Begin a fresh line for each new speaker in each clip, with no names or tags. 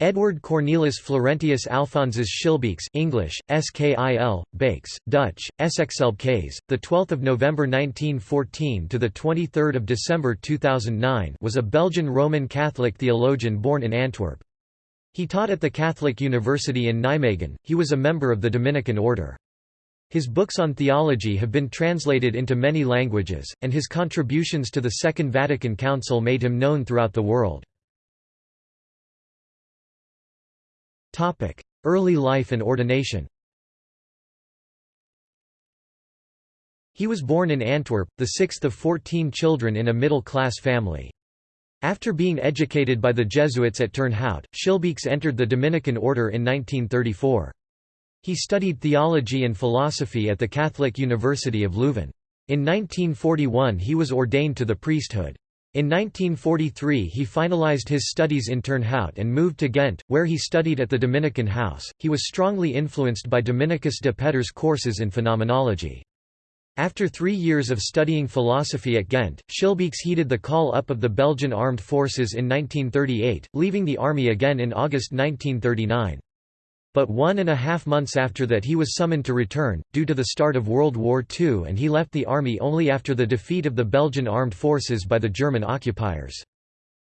Edward Cornelis Florentius Alphonsus Schillebeeckx English, Skil, Bakes, Dutch, Essexelbkees, the 12th of November 1914 to the 23rd of December 2009 was a Belgian Roman Catholic theologian born in Antwerp. He taught at the Catholic University in Nijmegen. He was a member of the Dominican order. His books on theology have been translated into many languages, and his contributions to the Second Vatican Council made him known throughout the world. Early life and ordination He was born in Antwerp, the sixth of fourteen children in a middle-class family. After being educated by the Jesuits at Turnhout, Schillebeeckx entered the Dominican order in 1934. He studied theology and philosophy at the Catholic University of Leuven. In 1941 he was ordained to the priesthood. In 1943 he finalized his studies in Turnhout and moved to Ghent, where he studied at the Dominican House. He was strongly influenced by Dominicus de Petter's courses in phenomenology. After three years of studying philosophy at Ghent, Schillebeeckx heeded the call-up of the Belgian Armed Forces in 1938, leaving the army again in August 1939 but one and a half months after that he was summoned to return, due to the start of World War II and he left the army only after the defeat of the Belgian armed forces by the German occupiers.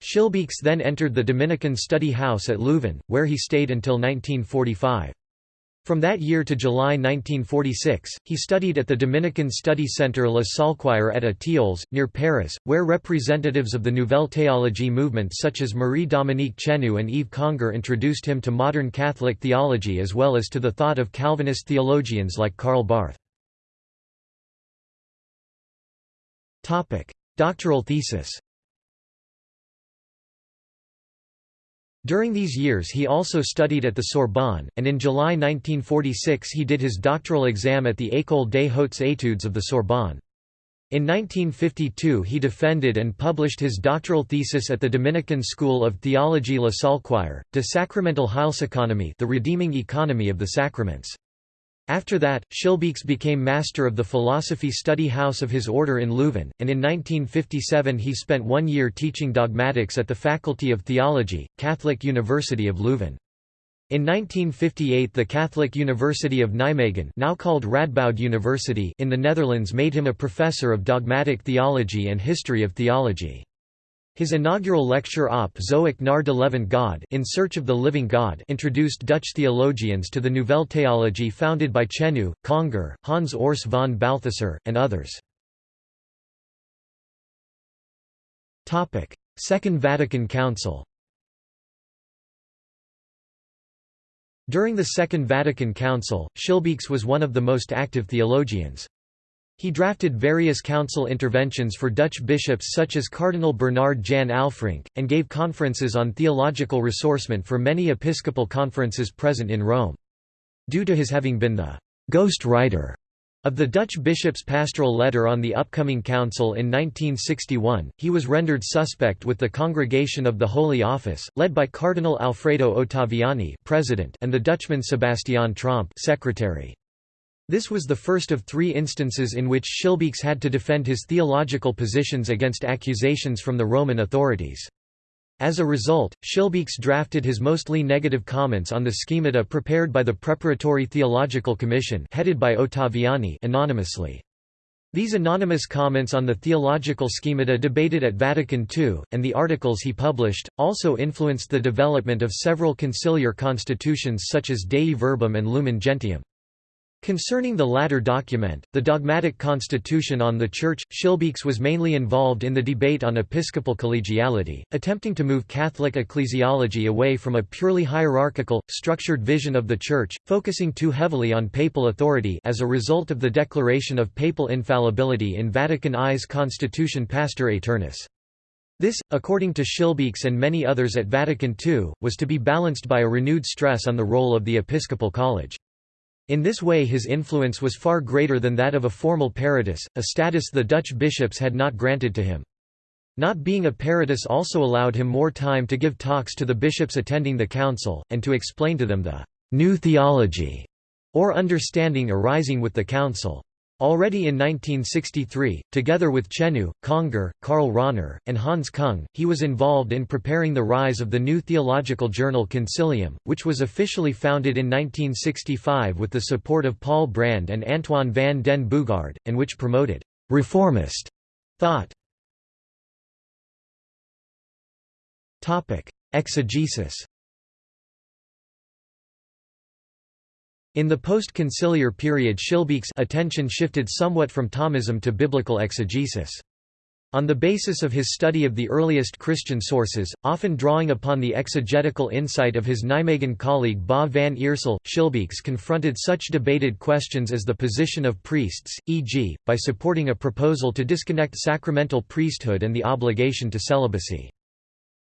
Schillebeeckx then entered the Dominican study house at Leuven, where he stayed until 1945. From that year to July 1946, he studied at the Dominican Study Centre La Saulchoir at Étiolles, near Paris, where representatives of the Nouvelle Théologie movement such as Marie-Dominique Chenu and Yves Congar introduced him to modern Catholic theology as well as to the thought of Calvinist theologians like Karl Barth. Doctoral thesis During these years he also studied at the Sorbonne, and in July 1946 he did his doctoral exam at the École des Hautes Études of the Sorbonne. In 1952 he defended and published his doctoral thesis at the Dominican School of Theology La Saulchoir, De Sacramental Heilseconomie the Redeeming Economy of the Sacraments. After that, Schillebeeckx became master of the philosophy study house of his order in Leuven, and in 1957 he spent one year teaching dogmatics at the Faculty of Theology, Catholic University of Leuven. In 1958 the Catholic University of Nijmegen now called Radboud University in the Netherlands made him a professor of dogmatic theology and history of theology. His inaugural lecture op Zoek naar de levend God In Search of the Living God introduced Dutch theologians to the Nouvelle Théologie founded by Chenu, Congar, Hans Urs von Balthasar, and others. Second Vatican Council During the Second Vatican Council, Schillebeeckx was one of the most active theologians. He drafted various council interventions for Dutch bishops such as Cardinal Bernard Jan Alfrink, and gave conferences on theological ressourcement for many episcopal conferences present in Rome. Due to his having been the «ghost writer» of the Dutch bishop's pastoral letter on the upcoming council in 1961, he was rendered suspect with the Congregation of the Holy Office, led by Cardinal Alfredo Ottaviani president and the Dutchman Sebastian Tromp secretary. This was the first of three instances in which Schillebeeckx had to defend his theological positions against accusations from the Roman authorities. As a result, Schillebeeckx drafted his mostly negative comments on the schemata prepared by the Preparatory Theological Commission headed by Ottaviani anonymously. These anonymous comments on the theological schemata debated at Vatican II, and the articles he published, also influenced the development of several conciliar constitutions such as Dei Verbum and Lumen Gentium. Concerning the latter document, the dogmatic constitution on the Church, Schillebeeckx was mainly involved in the debate on episcopal collegiality, attempting to move Catholic ecclesiology away from a purely hierarchical, structured vision of the Church, focusing too heavily on papal authority as a result of the declaration of papal infallibility in Vatican I's Constitution Pastor Aeternus. This, according to Schillebeeckx and many others at Vatican II, was to be balanced by a renewed stress on the role of the Episcopal College. In this way his influence was far greater than that of a formal peritus, a status the Dutch bishops had not granted to him. Not being a peritus also allowed him more time to give talks to the bishops attending the council, and to explain to them the «new theology» or understanding arising with the council. Already in 1963, together with Chenu, Congar, Karl Rahner, and Hans Kung, he was involved in preparing the rise of the new theological journal Concilium, which was officially founded in 1965 with the support of Paul Brand and Antoine van den Boogaard, and which promoted «reformist» thought. Exegesis In the post-conciliar period Schillebeeckx attention shifted somewhat from Thomism to biblical exegesis. On the basis of his study of the earliest Christian sources, often drawing upon the exegetical insight of his Nijmegen colleague Ba van Iersel, Schillebeeckx confronted such debated questions as the position of priests, e.g., by supporting a proposal to disconnect sacramental priesthood and the obligation to celibacy.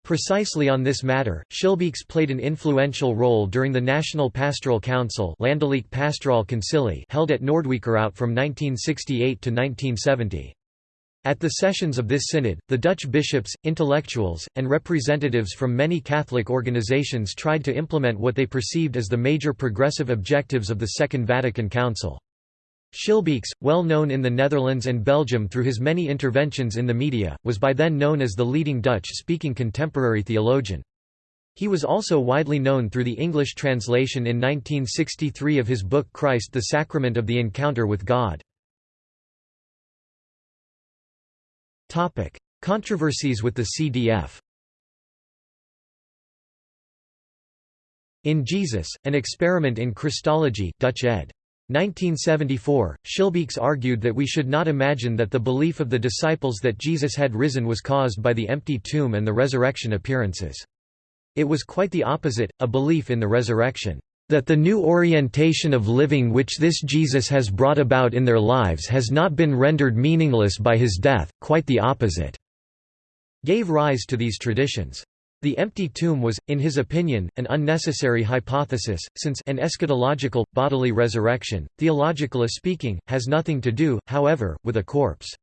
Precisely on this matter, Schillebeeckx played an influential role during the National Pastoral Council Concilie held at Noordwijkerhout from 1968 to 1970. At the sessions of this synod, the Dutch bishops, intellectuals, and representatives from many Catholic organizations tried to implement what they perceived as the major progressive objectives of the Second Vatican Council. Schillebeeckx, well known in the Netherlands and Belgium through his many interventions in the media, was by then known as the leading Dutch-speaking contemporary theologian. He was also widely known through the English translation in 1963 of his book Christ the Sacrament of the Encounter with God. Controversies with the CDF In Jesus, An Experiment in Christology Dutch ed. 1974, Schillebeeckx argued that we should not imagine that the belief of the disciples that Jesus had risen was caused by the empty tomb and the resurrection appearances. It was quite the opposite, a belief in the resurrection. That the new orientation of living which this Jesus has brought about in their lives has not been rendered meaningless by his death, quite the opposite, gave rise to these traditions. The empty tomb was, in his opinion, an unnecessary hypothesis, since an eschatological, bodily resurrection, theologically speaking, has nothing to do, however, with a corpse.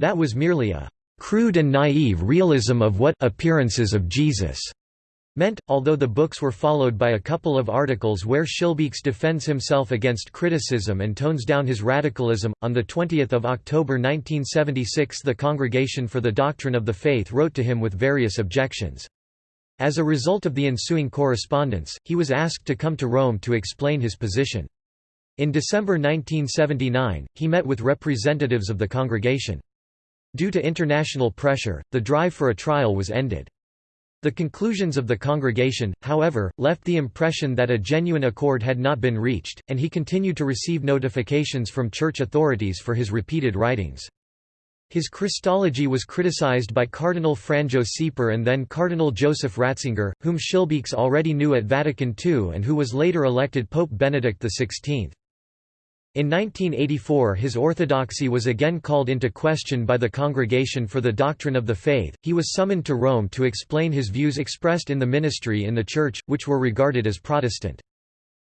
That was merely a crude and naive realism of what appearances of Jesus meant, although the books were followed by a couple of articles where Schillebeeckx defends himself against criticism and tones down his radicalism. On 20 October 1976 the Congregation for the Doctrine of the Faith wrote to him with various objections. As a result of the ensuing correspondence, he was asked to come to Rome to explain his position. In December 1979, he met with representatives of the congregation. Due to international pressure, the drive for a trial was ended. The conclusions of the congregation, however, left the impression that a genuine accord had not been reached, and he continued to receive notifications from church authorities for his repeated writings. His Christology was criticized by Cardinal Franjo Šeper and then Cardinal Joseph Ratzinger, whom Schillebeeckx already knew at Vatican II and who was later elected Pope Benedict XVI. In 1984 his orthodoxy was again called into question by the Congregation for the Doctrine of the Faith, he was summoned to Rome to explain his views expressed in the ministry in the Church, which were regarded as Protestant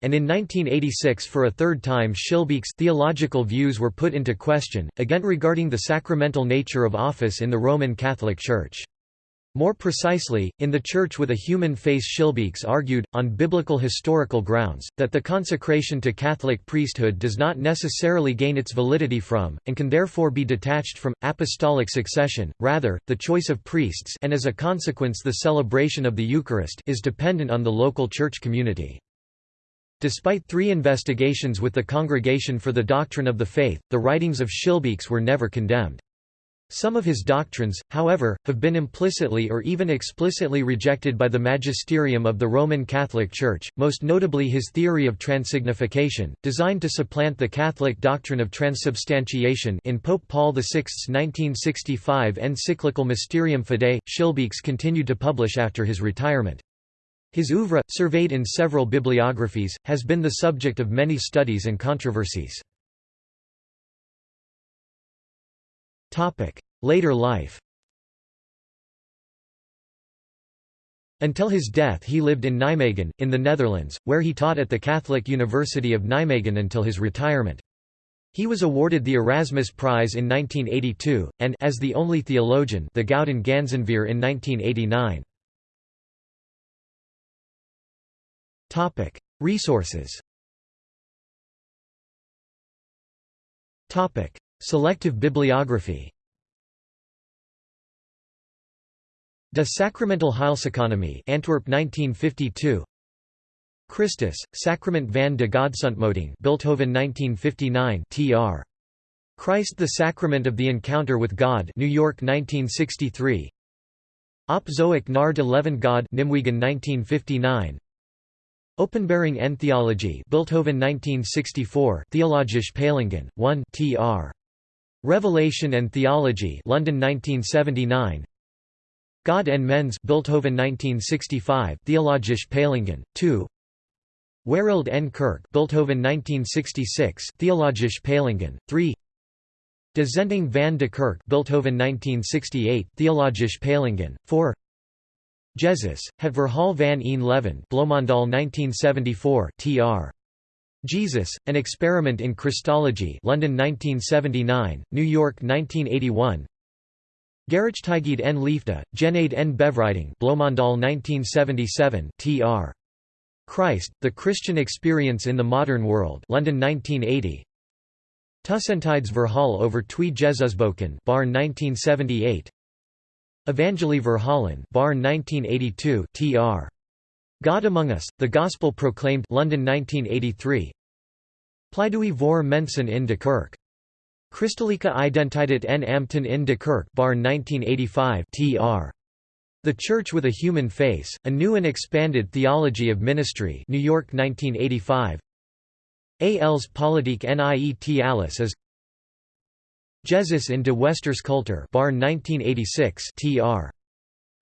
and in 1986 for a third time Schillebeeckx theological views were put into question, again regarding the sacramental nature of office in the Roman Catholic Church. More precisely, in The Church with a Human Face Schillebeeckx argued, on biblical historical grounds, that the consecration to Catholic priesthood does not necessarily gain its validity from, and can therefore be detached from, apostolic succession, rather, the choice of priests and as a consequence the celebration of the Eucharist is dependent on the local church community. Despite three investigations with the Congregation for the Doctrine of the Faith, the writings of Schillebeeckx were never condemned. Some of his doctrines, however, have been implicitly or even explicitly rejected by the magisterium of the Roman Catholic Church, most notably his theory of transignification, designed to supplant the Catholic doctrine of transubstantiation in Pope Paul VI's 1965 encyclical Mysterium Fidei. Schillebeeckx continued to publish after his retirement. His oeuvre, surveyed in several bibliographies, has been the subject of many studies and controversies. Later life Until his death he lived in Nijmegen, in the Netherlands, where he taught at the Catholic University of Nijmegen until his retirement. He was awarded the Erasmus Prize in 1982, and as the only theologian the Gouden Ganzenveer in 1989. Topic: Resources. Topic: Selective bibliography. De Sacramental Heilseconomie Antwerp 1952 Christus, Sacrament van de Godsontmoeting Bilthoven 1959 tr. Christ the Sacrament of the Encounter with God New York 1963 Op zoek naar de leven God Nijmegen 1959 Openbaring en Theologie Bilthoven 1964 Theologische Peilingen, 1 tr. Revelation and Theology London 1979 God and Mens Bilthoven 1965 Theologische Peilingen, 2 Wereld en Kerk Bilthoven 1966 Theologische Peilingen, 3 De Zenting van de Kerk Bilthoven 1968 Theologische Peilingen, 4 Jesus, het verhaal van een leven Bloemendaal 1974 tr. Jesus, An Experiment in Christology London 1979, New York 1981 Gerechtigheid en Liefde, Genade en Bevrijding Bloemendaal 1977 tr. Christ, The Christian Experience in the Modern World London 1980 Tussentijd's Verhaal over twee Jesusboeken Baarn 1978 Evangelie Verhalen Baarn 1982 tr. God Among Us, The Gospel Proclaimed London 1983 Pleidooi voor mensen in de kerk. Christelijke Identiteit en Ambten in de kerk Baarn 1985 tr. The Church with a Human Face, A New and Expanded Theology of Ministry New York 1985 A.L.'s Politiek niet alles is Jesus in de Westers Culture Baarn 1986 tr.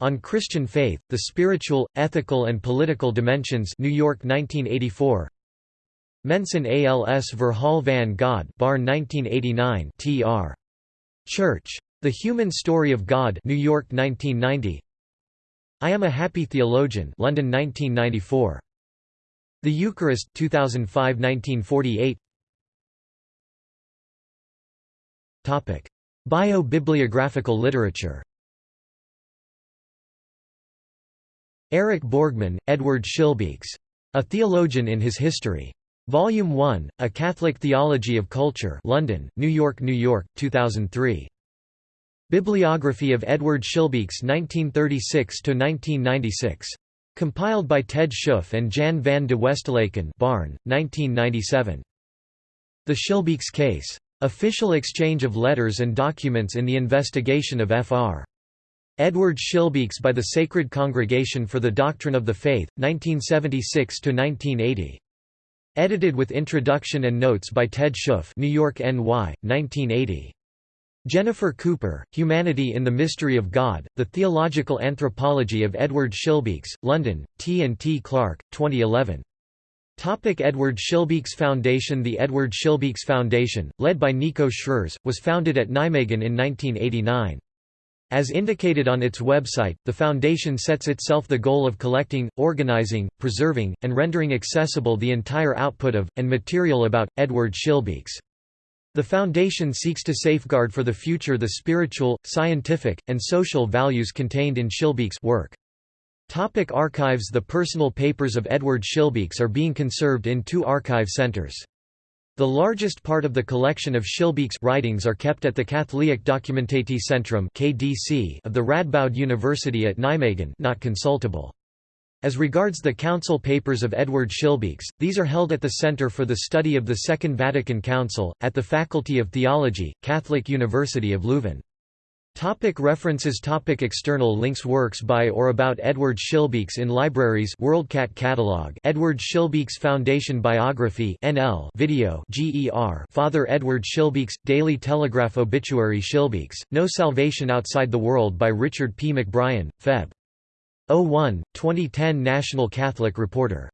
On Christian Faith, The Spiritual, Ethical and Political Dimensions New York 1984 Mensen als Verhaal van God Baarn 1989 tr. Church. The Human Story of God New York 1990 I Am a Happy Theologian London 1994. The Eucharist 2005-1948 Bio-bibliographical literature. Eric Borgman, Edward Schillebeeckx. A Theologian in His History. Volume 1, A Catholic Theology of Culture London, New York, New York, 2003. Bibliography of Edward Schillebeeckx 1936–1996. Compiled by Ted Schoof and Jan van de Westelaken Baarn, 1997. The Schillebeeckx Case. Official exchange of letters and documents in the investigation of Fr. Edward Schillebeeckx by the Sacred Congregation for the Doctrine of the Faith, 1976–1980. Edited with introduction and notes by Ted Schoof New York NY, 1980. Jennifer Cooper, Humanity in the Mystery of God, The Theological Anthropology of Edward Schillebeeckx, London, T. and T. Clark, 2011. Topic Edward Schillebeeckx Foundation The Edward Schillebeeckx Foundation, led by Nico Schreurs, was founded at Nijmegen in 1989. As indicated on its website, the foundation sets itself the goal of collecting, organizing, preserving, and rendering accessible the entire output of, and material about, Edward Schillebeeckx. The Foundation seeks to safeguard for the future the spiritual, scientific, and social values contained in Schillebeeckx work. Topic archives The personal papers of Edward Schillebeeckx are being conserved in two archive centers. The largest part of the collection of Schillebeeckx writings are kept at the Katholiek Dokumentatiecentrum of the Radboud University at Nijmegen not consultable. As regards the council papers of Edward Schillebeeckx, these are held at the Center for the Study of the Second Vatican Council, at the Faculty of Theology, Catholic University of Leuven. Topic references Topic External links Works by or about Edward Schillebeeckx in libraries WorldCat Catalog Edward Schillebeeckx Foundation Biography NL Video GER Father Edward Schillebeeckx Daily Telegraph Obituary Schillebeeckx No Salvation Outside the World by Richard P. McBrien, Feb. 01, 2010 National Catholic Reporter